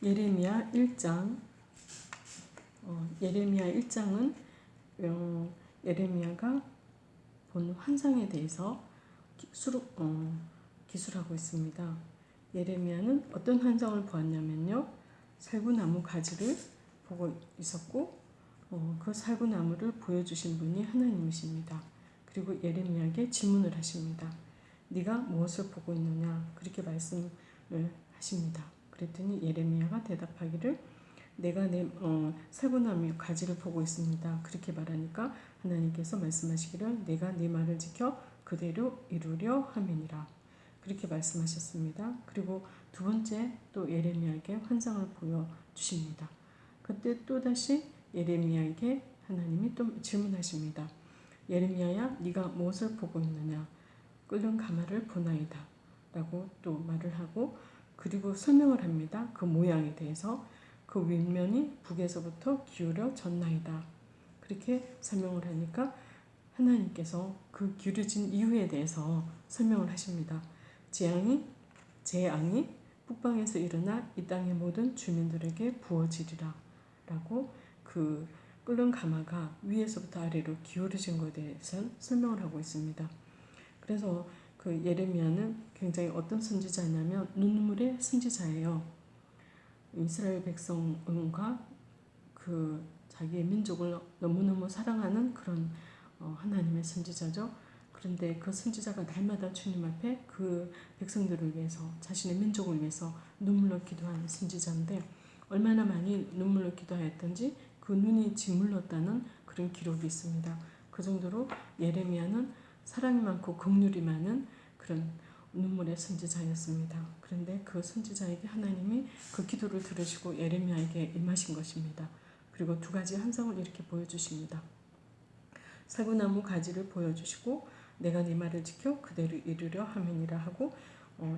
예레미야 1장 어, 예레미야 1장은 어, 예레미야가 본 환상에 대해서 기술, 어, 기술하고 있습니다. 예레미야는 어떤 환상을 보았냐면요. 살구나무 가지를 보고 있었고 어, 그 살구나무를 보여주신 분이 하나님이십니다. 그리고 예레미야에게 질문을 하십니다. 네가 무엇을 보고 있느냐 그렇게 말씀을 하십니다. 그랬더니 예레미야가 대답하기를 내가 내 어, 살구나무 가지를 보고 있습니다. 그렇게 말하니까 하나님께서 말씀하시기를 내가 네 말을 지켜 그대로 이루려 함이니라. 그렇게 말씀하셨습니다. 그리고 두 번째 또 예레미야에게 환상을 보여주십니다. 그때 또다시 예레미야에게 하나님이 또 질문하십니다. 예레미야야 네가 무엇을 보고 있느냐 끓는 가마를 보나이다 라고 또 말을 하고 그리고 설명을 합니다. 그 모양에 대해서 그 윗면이 북에서부터 기울여 졌나이다. 그렇게 설명을 하니까 하나님께서 그 기울여진 이유에 대해서 설명을 하십니다. 재앙이 재앙이 북방에서 일어나 이 땅의 모든 주민들에게 부어지리라 라고 그 끓는 가마가 위에서부터 아래로 기울어진 것에 대해서 설명을 하고 있습니다. 그래서 그 예레미야는 굉장히 어떤 선지자냐면 눈물의 선지자예요. 이스라엘 백성과 그 자기의 민족을 너무너무 사랑하는 그런 어, 하나님의 선지자죠. 그런데 그 선지자가 날마다 주님 앞에 그 백성들을 위해서 자신의 민족을 위해서 눈물로 기도하는 선지자인데 얼마나 많이 눈물로 기도하였던지 그 눈이 짓물렀다는 그런 기록이 있습니다. 그 정도로 예레미야는 사랑이 많고 긍휼이 많은 그런 눈물의 선지자였습니다. 그런데 그 선지자에게 하나님이 그 기도를 들으시고 예레미야에게 임하신 것입니다. 그리고 두 가지 환상을 이렇게 보여주십니다. 살구나무 가지를 보여주시고 내가 네 말을 지켜 그대로 이루려 함이니라 하고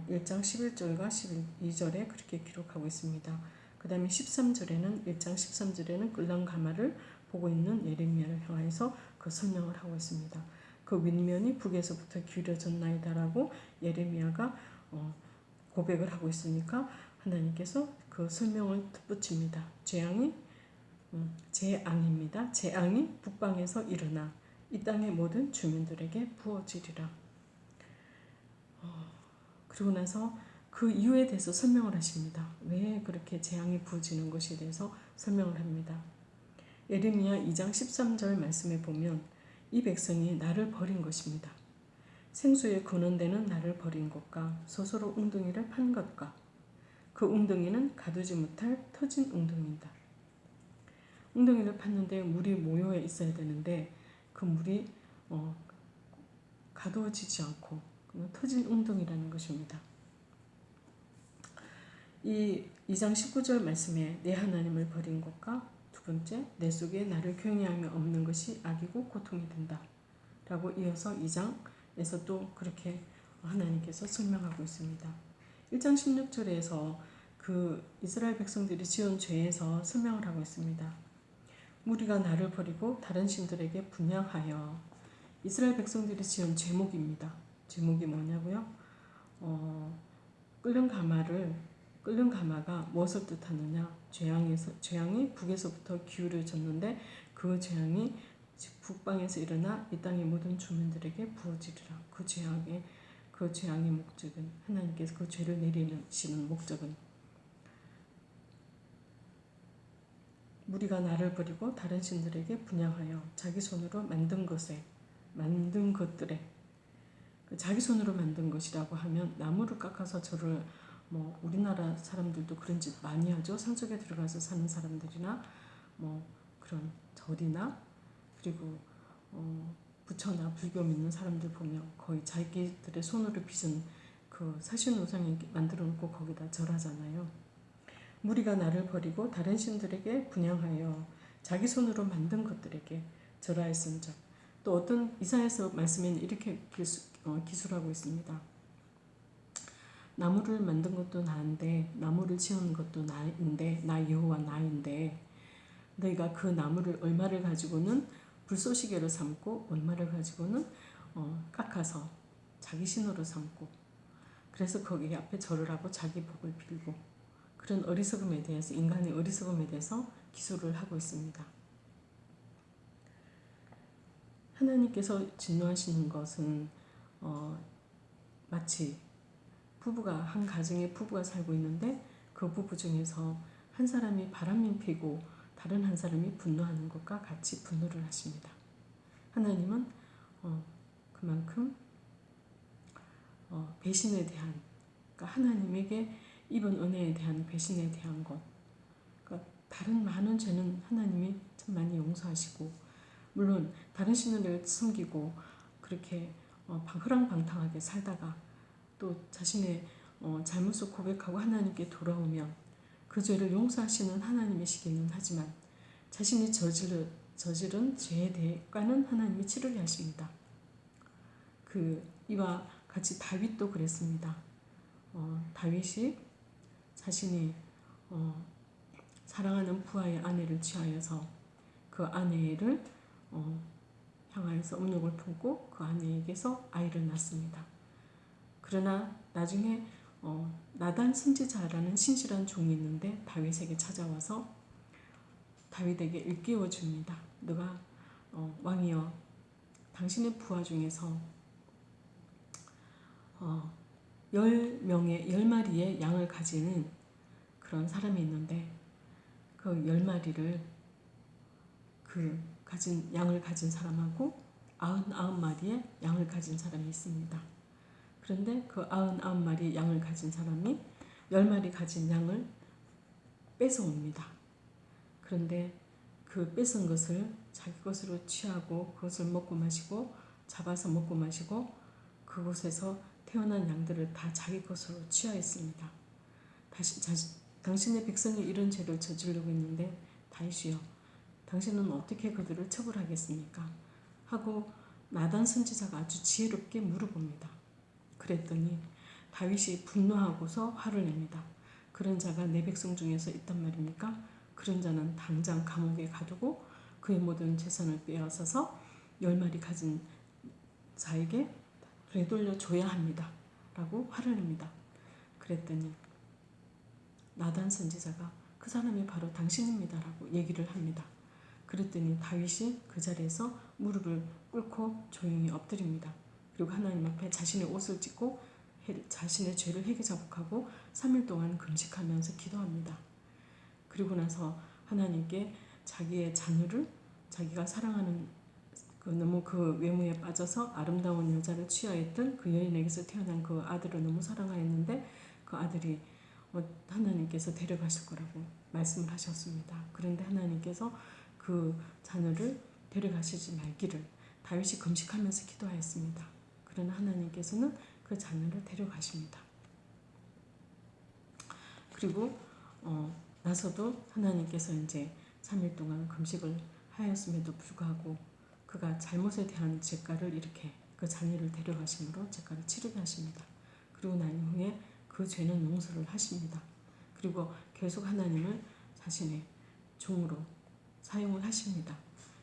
1장 어, 11절과 12절에 그렇게 기록하고 있습니다. 그 다음에 13절에는 1장 13절에는 끌랑 가마를 보고 있는 예레미야를 향해서 그 설명을 하고 있습니다. 그 윗면이 북에서부터 기울어졌나이다라고 예레미야가 어, 고백을 하고 있으니까 하나님께서 그 설명을 덧붙입니다. 재앙이 음, 재앙입니다. 재앙이 북방에서 일어나 이 땅의 모든 주민들에게 부어지리라. 어, 그리고 나서 그 이유에 대해서 설명을 하십니다. 왜 그렇게 재앙이 부어지는 것에 대해서 설명을 합니다. 예레미야 2장 13절 말씀에 보면 이 백성이 나를 버린 것입니다. 생수에 근원되는 나를 버린 것과 스스로 웅덩이를 판 것과 그 웅덩이는 가두지 못할 터진 웅덩이다. 웅덩이를 팠는데 물이 모여 있어야 되는데 그 물이 어, 가두어지지 않고 터진 웅덩이라는 것입니다. 이 2장 19절 말씀에 내 하나님을 버린 것과 두 번째, 내 속에 나를 경외하며 없는 것이 악이고 고통이 된다. 라고 이어서 2장에서 또 그렇게 하나님께서 설명하고 있습니다. 1장 16절에서 그 이스라엘 백성들이 지은 죄에서 설명을 하고 있습니다. 무리가 나를 버리고 다른 신들에게 분양하여 이스라엘 백성들이 지은 제목입니다. 제목이 뭐냐고요? 어, 끓는 가마를 끓는 가마가 무엇을 뜻하느냐? 재앙에서 재앙이 북에서부터 기울어졌는데 그 재앙이 북방에서 일어나 이 땅의 모든 주민들에게 부어지리라. 그 재앙의 그 재앙의 목적은 하나님께서 그 죄를 내리시는 목적은 무리가 나를 버리고 다른 신들에게 분양하여 자기 손으로 만든 것에 만든 것들에 그 자기 손으로 만든 것이라고 하면 나무를 깎아서 저를 뭐 우리나라 사람들도 그런 짓 많이 하죠. 산속에 들어가서 사는 사람들이나 뭐 그런 절이나 그리고 어 부처나 불교 믿는 사람들 보면 거의 자기들의 손으로 빚은 그 사신 우상에 만들어 놓고 거기다 절하잖아요. 무리가 나를 버리고 다른 신들에게 분양하여 자기 손으로 만든 것들에게 절하였은즉 또 어떤 이사에서 말씀에는 이렇게 어, 기술하고 있습니다. 나무를 만든 것도 나인데 나무를 지은 것도 나인데 나 여호와 나인데. 너희가 그 나무를 얼마를 가지고는 불쏘시개로 삼고 얼마를 가지고는 어, 깎아서 자기 신으로 삼고. 그래서 거기 앞에 절을 하고 자기 복을 빌고. 그런 어리석음에 대해서 인간의 어리석음에 대해서 기술을 하고 있습니다. 하나님께서 진노하시는 것은 어, 마치 부부가 한 가정의 부부가 살고 있는데 그 부부 중에서 한 사람이 바람이 피고 다른 한 사람이 분노하는 것과 같이 분노를 하십니다. 하나님은 어, 그만큼 어, 배신에 대한 그러니까 하나님에게 입은 은혜에 대한 배신에 대한 것 그러니까 다른 많은 죄는 하나님이 참 많이 용서하시고 물론 다른 신을 섬기고 그렇게 어, 흐랑방탕하게 살다가 또 자신의 어, 잘못을 고백하고 하나님께 돌아오면 그 죄를 용서하시는 하나님이시기는 하지만 자신이 저지른, 저지른 죄에 대해서는 하나님이 치르게 하십니다. 그 이와 같이 다윗도 그랬습니다. 어, 다윗이 자신이 어, 사랑하는 부하의 아내를 취하여서 그 아내를 어, 향하여서 음욕을 품고 그 아내에게서 아이를 낳습니다. 그러나 나중에 어, 나단 선지자라는 신실한 종이 있는데 다윗에게 찾아와서 다윗에게 일깨워 줍니다. 너가 어, 왕이여 당신의 부하 중에서 어, 열 명의 열 마리의 양을 가지는 그런 사람이 있는데 그열 마리를 그 가진 양을 가진 사람하고 아흔 아홉 마리의 양을 가진 사람이 있습니다. 그런데 그 아흔 아홉 마리의 양을 가진 사람이 열 마리 가진 양을 뺏어옵니다. 그런데 그 뺏은 것을 자기 것으로 취하고 그것을 먹고 마시고 잡아서 먹고 마시고 그곳에서 태어난 양들을 다 자기 것으로 취하였습니다. 다시 자, 당신의 백성이 이런 죄를 저지르고 있는데 다윗이여 당신은 어떻게 그들을 처벌하겠습니까? 하고 나단 선지자가 아주 지혜롭게 물어봅니다. 그랬더니 다윗이 분노하고서 화를 냅니다. 그런 자가 내 백성 중에서 있단 말입니까? 그런 자는 당장 감옥에 가두고 그의 모든 재산을 빼앗아서 열 마리 가진 자에게 되돌려 줘야 합니다. 라고 화를 냅니다. 그랬더니 나단 선지자가 그 사람이 바로 당신입니다. 라고 얘기를 합니다. 그랬더니 다윗이 그 자리에서 무릎을 꿇고 조용히 엎드립니다. 그리고 하나님 앞에 자신의 옷을 찢고 자신의 죄를 회개 자복하고 3일 동안 금식하면서 기도합니다. 그리고 나서 하나님께 자기의 자녀를 자기가 사랑하는 그 너무 그 외모에 빠져서 아름다운 여자를 취하였던 그 여인에게서 태어난 그 아들을 너무 사랑하였는데 그 아들이 어, 하나님께서 데려가실 거라고 말씀을 하셨습니다. 그런데 하나님께서 그 자녀를 데려가시지 말기를 다윗이 금식하면서 기도하였습니다. 그러나 하나님께서는 그 자녀를 데려가십니다. 그리고 어, 나서도 하나님께서 이제 3일 동안 금식을 하였음에도 불구하고 그가 잘못에 대한 죄가를 이렇게 그 자녀를 데려가심으로 죄가를 치르게 하십니다. 그리고 난 후에 그 죄는 용서를 하십니다. 그리고 계속 하나님을 자신의 종으로 사용을 하십니다.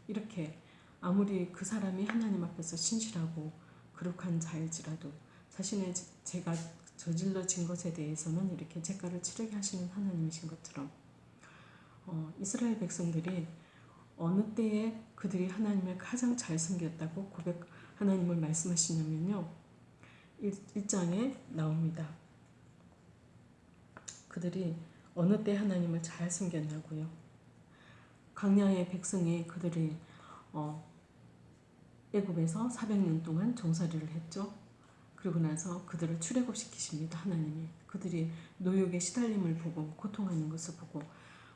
이렇게 아무리 그 사람이 하나님 앞에서 신실하고 거룩한 자일지라도 자신의 죄가 저질러진 것에 대해서는 이렇게 죄가를 치르게 하시는 하나님이신 것처럼 어, 이스라엘 백성들이 어느 때에 그들이 하나님을 가장 잘 섬겼다고 고백 하나님을 말씀하시냐면요. 1, 장에 나옵니다. 그들이 어느 때 하나님을 잘 섬겼냐고요. 광야의 백성이 그들이 어, 애굽에서 400년 동안 종살이를 했죠. 그리고 나서 그들을 출애굽시키십니다. 하나님이. 그들이 노역의 시달림을 보고 고통하는 것을 보고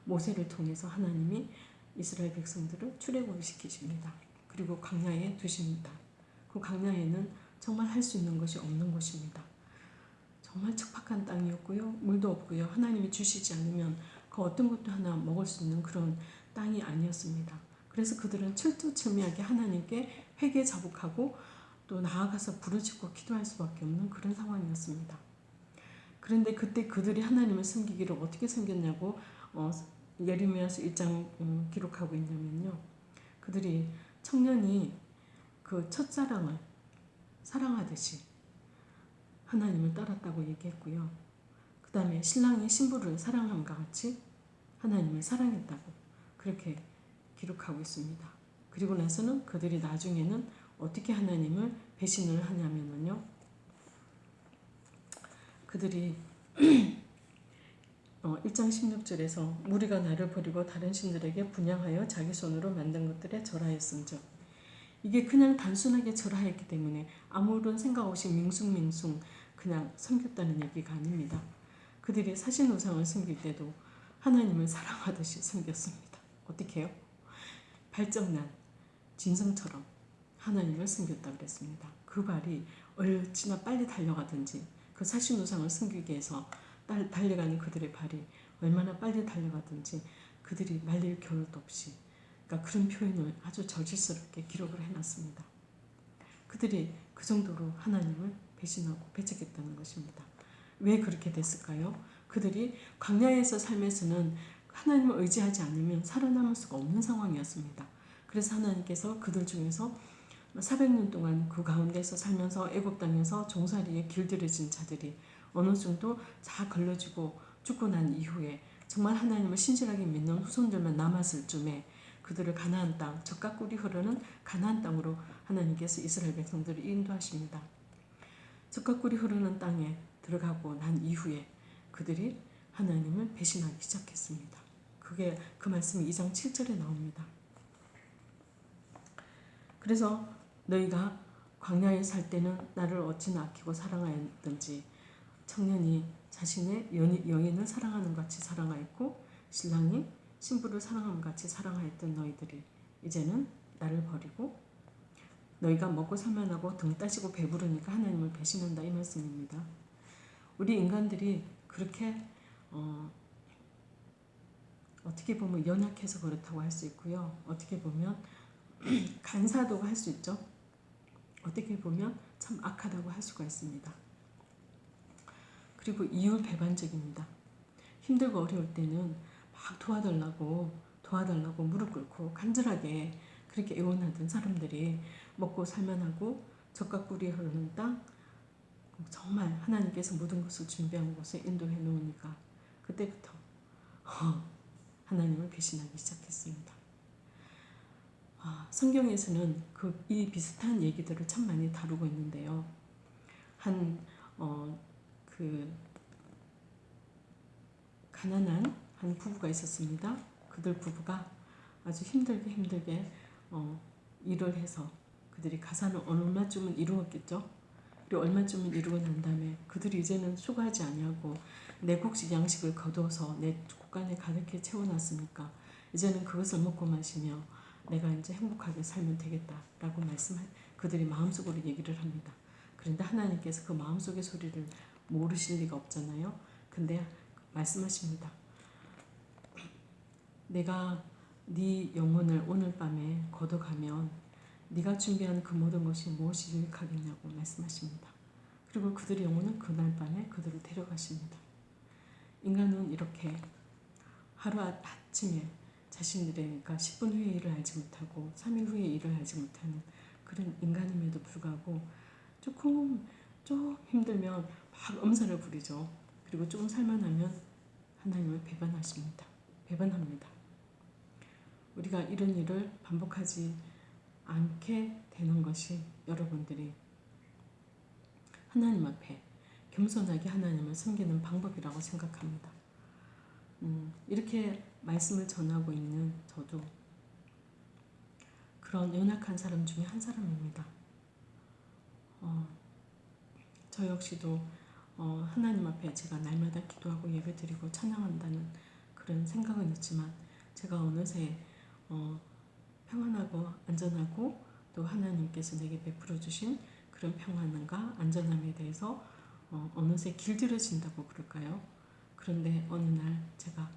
모세를 통해서 하나님이 이스라엘 백성들을 출애굽을 시키십니다. 그리고 광야에 두십니다. 그 광야에는 정말 할 수 있는 것이 없는 곳입니다. 정말 척박한 땅이었고요. 물도 없고요. 하나님이 주시지 않으면 그 어떤 것도 하나 먹을 수 있는 그런 땅이 아니었습니다. 그래서 그들은 철두철미하게 하나님께 회개 자복하고 또 나아가서 부르짖고 기도할 수밖에 없는 그런 상황이었습니다. 그런데 그때 그들이 하나님을 섬기기를 어떻게 섬겼냐고 어, 예레미야서 1장 음, 기록하고 있냐면요. 그들이 청년이 그 첫사랑을 사랑하듯이 하나님을 따랐다고 얘기했고요. 그 다음에 신랑이 신부를 사랑함과 같이 하나님을 사랑했다고 그렇게 기록하고 있습니다. 그리고 나서는 그들이 나중에는 어떻게 하나님을 배신을 하냐면요. 그들이 어, 1장 16절에서 무리가 나를 버리고 다른 신들에게 분양하여 자기 손으로 만든 것들에 절하였음즉 이게 그냥 단순하게 절하였기 때문에 아무런 생각 없이 밍숭밍숭 그냥 섬겼다는 얘기가 아닙니다. 그들이 사신 우상을 섬길 때도 하나님을 사랑하듯이 섬겼습니다. 어떻게 해요? 발정난 진성처럼 하나님을 섬겼다 그랬습니다. 그 발이 얼마나 빨리 달려가든지 그 사신 우상을 섬기기 위해서 달려가는 그들의 발이 얼마나 빨리 달려가든지 그들이 말릴 겨를도 없이 그러니까 그런 표현을 아주 저질스럽게 기록을 해놨습니다. 그들이 그 정도로 하나님을 배신하고 배척했다는 것입니다. 왜 그렇게 됐을까요? 그들이 광야에서 삶에서는 하나님을 의지하지 않으면 살아남을 수가 없는 상황이었습니다. 그래서 하나님께서 그들 중에서 400년 동안 그 가운데서 살면서 애굽 땅에서 종살이에 길들여진 자들이 어느 정도 다 걸러지고 죽고 난 이후에 정말 하나님을 신실하게 믿는 후손들만 남았을 쯤에 그들을 가나안 땅, 적과 꿀이 흐르는 가나안 땅으로 하나님께서 이스라엘 백성들을 인도하십니다. 적과 꿀이 흐르는 땅에 들어가고 난 이후에 그들이 하나님을 배신하기 시작했습니다. 그게 그 말씀이 2장 7절에 나옵니다. 그래서 너희가 광야에 살 때는 나를 어찌나 아끼고 사랑하였든지 청년이 자신의 여인을 사랑하는 같이 사랑하였고 신랑이 신부를 사랑함 같이 사랑하였던 너희들이 이제는 나를 버리고 너희가 먹고 살만하고 등 따시고 배부르니까 하나님을 배신한다 이 말씀입니다. 우리 인간들이 그렇게 어, 어떻게 보면 연약해서 그렇다고 할 수 있고요. 어떻게 보면 간사도가 할 수 있죠. 어떻게 보면 참 악하다고 할 수가 있습니다. 그리고 이율 배반적입니다. 힘들고 어려울 때는 막 도와달라고 도와달라고 무릎 꿇고 간절하게 그렇게 애원하던 사람들이 먹고 살만하고 적과 꿀이 흐르는 땅 정말 하나님께서 모든 것을 준비한 곳에 인도해 놓으니까 그때부터 하나님을 배신하기 시작했습니다. 아, 성경에서는 그 이 비슷한 얘기들을 참 많이 다루고 있는데요. 한 어, 그 가난한 한 부부가 있었습니다. 그들 부부가 아주 힘들게 힘들게 어, 일을 해서 그들이 가사는 얼마쯤은 이루었겠죠. 그리고 얼마쯤은 이루고 난 다음에 그들이 이제는 수고하지 아니하고 내 곡식 양식을 거둬서 내 국간에 가득히 채워놨으니까 이제는 그것을 먹고 마시며 내가 이제 행복하게 살면 되겠다라고 말씀할 그들이 마음속으로 얘기를 합니다. 그런데 하나님께서 그 마음속의 소리를 모르실 리가 없잖아요. 근데 말씀하십니다. 내가 네 영혼을 오늘 밤에 걷어가면 네가 준비한 그 모든 것이 무엇이 유익하겠냐고 말씀하십니다. 그리고 그들의 영혼은 그날 밤에 그들을 데려가십니다. 인간은 이렇게 하루 아침에 자신들의 그러니까 10분 후에 일을 알지 못하고 3일 후에 일을 알지 못하는 그런 인간임에도 불구하고 조금 좀 힘들면 막 엄살을 부리죠. 그리고 조금 살만하면 하나님을 배반하십니다. 배반합니다. 우리가 이런 일을 반복하지 않게 되는 것이 여러분들이 하나님 앞에 겸손하게 하나님을 섬기는 방법이라고 생각합니다. 음, 이렇게 말씀을 전하고 있는 저도 그런 연약한 사람 중에 한 사람입니다. 어, 저 역시도 어, 하나님 앞에 제가 날마다 기도하고 예배드리고 찬양한다는 그런 생각은 있지만 제가 어느새 어, 평안하고 안전하고 또 하나님께서 내게 베풀어 주신 그런 평안과 안전함에 대해서 어, 어느새 길들여진다고 그럴까요? 그런데 어느 날 제가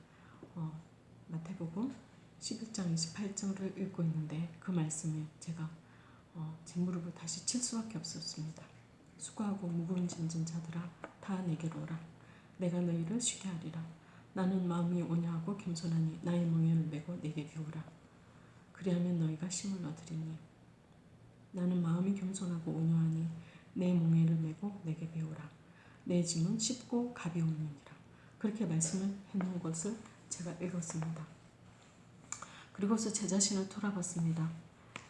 어, 마태복음 11장 28절을 읽고 있는데 그 말씀에 제가 어, 제 무릎을 다시 칠 수밖에 없었습니다. 수고하고 무거운 짐진 자들아 다 내게로 오라 내가 너희를 쉬게 하리라 나는 마음이 온유하고 겸손하니 나의 멍에를 메고 내게 배우라 그리하면 너희가 힘을 얻으리니 나는 마음이 겸손하고 온유하니 내 멍에를 메고 내게 배우라 내 짐은 쉽고 가벼움이니라 그렇게 말씀을 해놓은 것을 제가 읽었습니다. 그리고서 제 자신을 돌아봤습니다.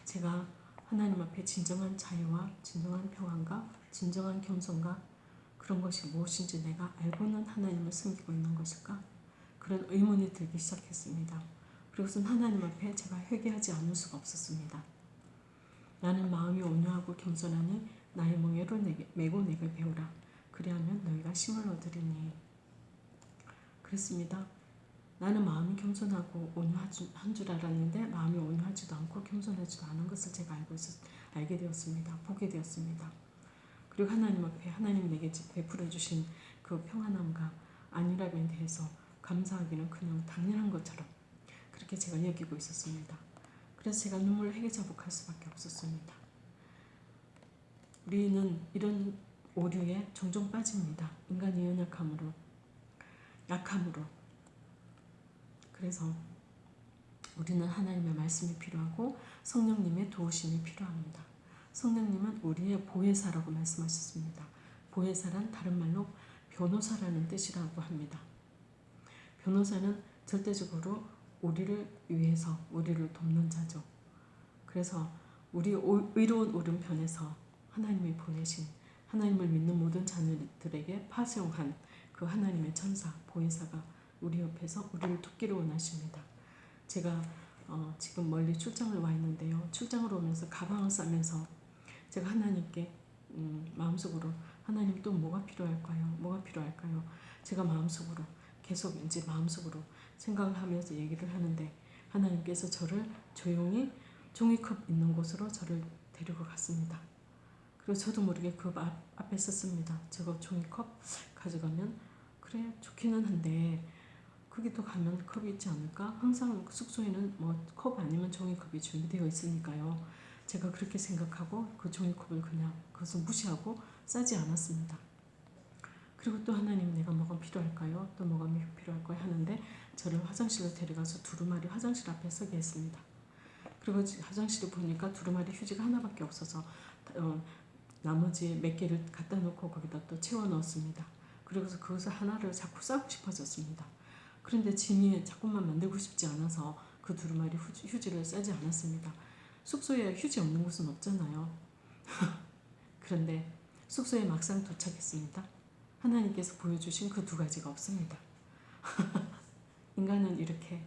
제가 하나님 앞에 진정한 자유와 진정한 평안과 진정한 겸손과 그런 것이 무엇인지 내가 알고는 하나님을 섬기고 있는 것일까? 그런 의문이 들기 시작했습니다. 그리고선 하나님 앞에 제가 회개하지 않을 수가 없었습니다. 나는 마음이 온유하고 겸손하니 나의 멍에를 메고 내게 배우라. 그리하면 너희가 힘을 얻으리니. 그랬습니다. 나는 마음이 겸손하고 온유한 줄 알았는데 마음이 온유하지도 않고 겸손하지도 않은 것을 제가 알고 있었, 알게 되었습니다. 보게 되었습니다. 그리고 하나님 앞에 하나님 내게 베풀어 주신 그 평안함과 안일함에 대해서 감사하기는 그냥 당연한 것처럼 그렇게 제가 여기고 있었습니다. 그래서 제가 눈물을 회개자복할 수밖에 없었습니다. 우리는 이런 오류에 종종 빠집니다. 인간의 연약함으로, 약함으로. 그래서 우리는 하나님의 말씀이 필요하고 성령님의 도우심이 필요합니다. 성령님은 우리의 보혜사라고 말씀하셨습니다. 보혜사란 다른 말로 변호사라는 뜻이라고 합니다. 변호사는 절대적으로 우리를 위해서 우리를 돕는 자죠. 그래서 우리 의로운 오른편에서 하나님이 보내신 하나님을 믿는 모든 자녀들에게 파송한 그 하나님의 천사 보혜사가 우리 옆에서 우리를 돕기를 원하십니다. 제가 어, 지금 멀리 출장을 와 있는데요. 출장을 오면서 가방을 싸면서 제가 하나님께 음, 마음속으로 하나님 또 뭐가 필요할까요? 뭐가 필요할까요? 제가 마음속으로 계속 이제 마음속으로 생각을 하면서 얘기를 하는데 하나님께서 저를 조용히 종이컵 있는 곳으로 저를 데리고 갔습니다. 그리고 저도 모르게 그 앞, 앞에 썼습니다. 저거 종이컵 가져가면 그래 좋기는 한데 거기도 가면 컵이 있지 않을까? 항상 숙소에는 뭐 컵 아니면 종이컵이 준비되어 있으니까요. 제가 그렇게 생각하고 그 종이컵을 그냥 그것을 무시하고 싸지 않았습니다. 그리고 또 하나님 내가 뭐가 필요할까요? 또 뭐가 필요할까요? 하는데 저를 화장실로 데려가서 두루마리 화장실 앞에 서게 했습니다. 그리고 화장실에 보니까 두루마리 휴지가 하나밖에 없어서 어, 나머지 몇 개를 갖다 놓고 거기다 또 채워 넣었습니다. 그리고서 그것을 하나를 자꾸 싸고 싶어졌습니다. 그런데 짐이 자꾸만 만들고 싶지 않아서 그 두루마리 휴지를 싸지 않았습니다. 숙소에 휴지 없는 곳은 없잖아요. 그런데 숙소에 막상 도착했습니다. 하나님께서 보여주신 그 두 가지가 없습니다. 인간은 이렇게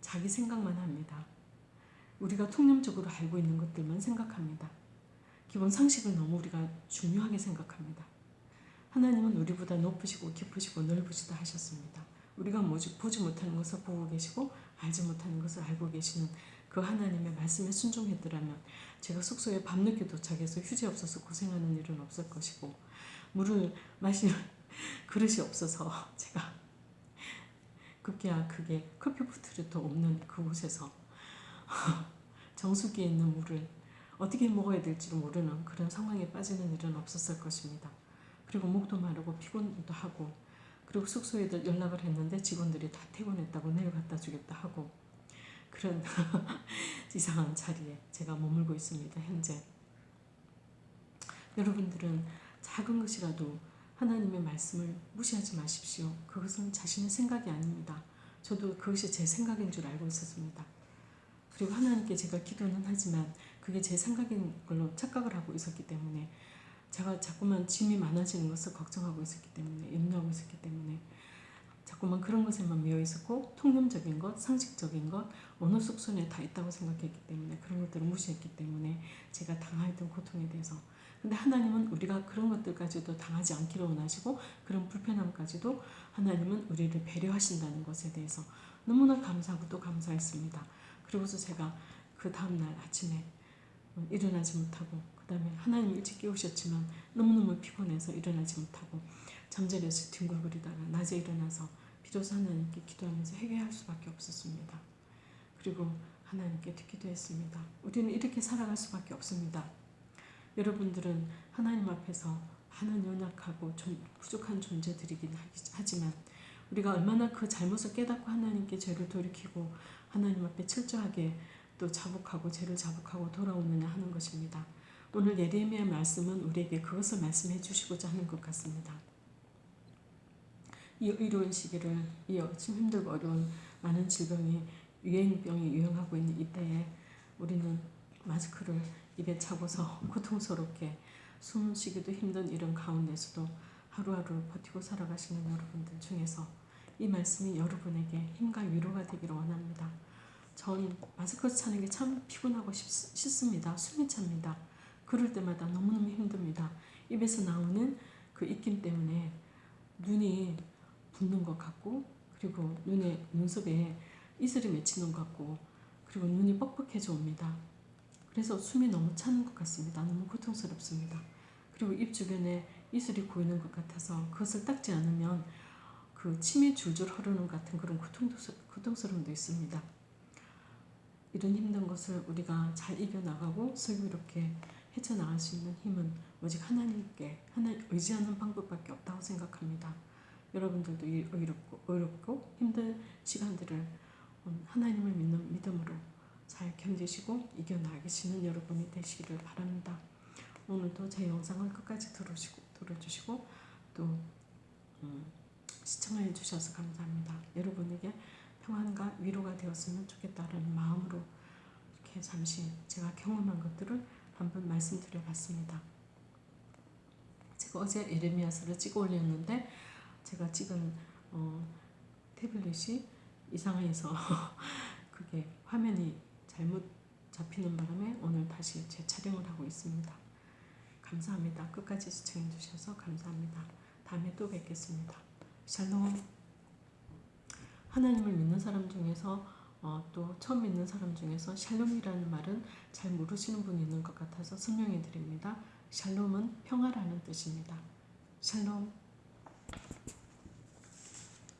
자기 생각만 합니다. 우리가 통념적으로 알고 있는 것들만 생각합니다. 기본 상식을 너무 우리가 중요하게 생각합니다. 하나님은 우리보다 높으시고 깊으시고 넓으시다 하셨습니다. 우리가 보지 못하는 것을 보고 계시고 알지 못하는 것을 알고 계시는 그 하나님의 말씀에 순종했더라면 제가 숙소에 밤늦게 도착해서 휴지 없어서 고생하는 일은 없을 것이고 물을 마실 그릇이 없어서 제가 급기야 그게 커피 포트도 없는 그곳에서 정수기에 있는 물을 어떻게 먹어야 될지 모르는 그런 상황에 빠지는 일은 없었을 것입니다. 그리고 목도 마르고 피곤도 하고 그리고 숙소에 연락을 했는데 직원들이 다 퇴근했다고 내일 갖다 주겠다 하고 그런 이상한 자리에 제가 머물고 있습니다. 현재 여러분들은 작은 것이라도 하나님의 말씀을 무시하지 마십시오. 그것은 자신의 생각이 아닙니다. 저도 그것이 제 생각인 줄 알고 있었습니다. 그리고 하나님께 제가 기도는 하지만 그게 제 생각인 걸로 착각을 하고 있었기 때문에 제가 자꾸만 짐이 많아지는 것을 걱정하고 있었기 때문에 염려하고 있었기 때문에 자꾸만 그런 것에만 매여 있었고 통념적인 것, 상식적인 것, 어느 숙소에 다 있다고 생각했기 때문에 그런 것들을 무시했기 때문에 제가 당하였던 고통에 대해서 근데 하나님은 우리가 그런 것들까지도 당하지 않기를 원하시고 그런 불편함까지도 하나님은 우리를 배려하신다는 것에 대해서 너무나 감사하고 또 감사했습니다. 그리고서 제가 그 다음날 아침에 일어나지 못하고 그 다음에 하나님 일찍 깨우셨지만 너무너무 피곤해서 일어나지 못하고 잠자리에서 뒹굴거리다가 낮에 일어나서 비로소 하나님께 기도하면서 해결할 수밖에 없었습니다. 그리고 하나님께 듣기도 했습니다. 우리는 이렇게 살아갈 수밖에 없습니다. 여러분들은 하나님 앞에서 많은 연약하고 부족한 존재들이긴 하지만 우리가 얼마나 그 잘못을 깨닫고 하나님께 죄를 돌이키고 하나님 앞에 철저하게 또 자복하고 죄를 자복하고 돌아오느냐 하는 것입니다. 오늘 예레미야 말씀은 우리에게 그것을 말씀해 주시고자 하는 것 같습니다. 이 어려운 시기를 이 지금 힘들고 어려운 많은 질병이 유행병이 유행하고 있는 이때에 우리는 마스크를 입에 차고서 고통스럽게 숨 쉬기도 힘든 이런 가운데서도 하루하루 버티고 살아가시는 여러분들 중에서 이 말씀이 여러분에게 힘과 위로가 되기를 원합니다. 전 마스크 차는 게 참 피곤하고 싶, 습니다 숨이 찹니다. 그럴 때마다 너무너무 힘듭니다. 입에서 나오는 그 입김 때문에 눈이 붓는 것 같고 그리고 눈에 눈썹에 이슬이 맺히는 것 같고 그리고 눈이 뻑뻑해져 옵니다. 그래서 숨이 너무 차는 것 같습니다. 너무 고통스럽습니다. 그리고 입 주변에 이슬이 고이는 것 같아서 그것을 닦지 않으면 그 침이 줄줄 흐르는 같은 그런 고통스러움도 있습니다. 이런 힘든 것을 우리가 잘 이겨나가고 슬기롭게 헤쳐나갈 수 있는 힘은 오직 하나님께 하나 의지하는 방법밖에 없다고 생각합니다. 여러분들도 이 어렵고, 어렵고 힘든 시간들을 하나님을 믿는 믿음으로 잘 견디시고 이겨나가시는 여러분이 되시기를 바랍니다. 오늘도 제 영상을 끝까지 들으시고, 들어주시고 또 음, 시청해 주셔서 감사합니다. 여러분에게 평안과 위로가 되었으면 좋겠다는 마음으로 이렇게 잠시 제가 경험한 것들을 한번 말씀드려 봤습니다. 제가 어제 에레미야서를 찍어 올렸는데 제가 찍은 어, 태블릿이 이상해서 그게 화면이 잘못 잡히는 바람에 오늘 다시 재촬영을 하고 있습니다. 감사합니다. 끝까지 시청해 주셔서 감사합니다. 다음에 또 뵙겠습니다. 샬롬 하나님을 믿는 사람 중에서 어, 또 처음 믿는 사람 중에서 샬롬이라는 말은 잘 모르시는 분이 있는 것 같아서 설명해 드립니다. 샬롬은 평화라는 뜻입니다. 샬롬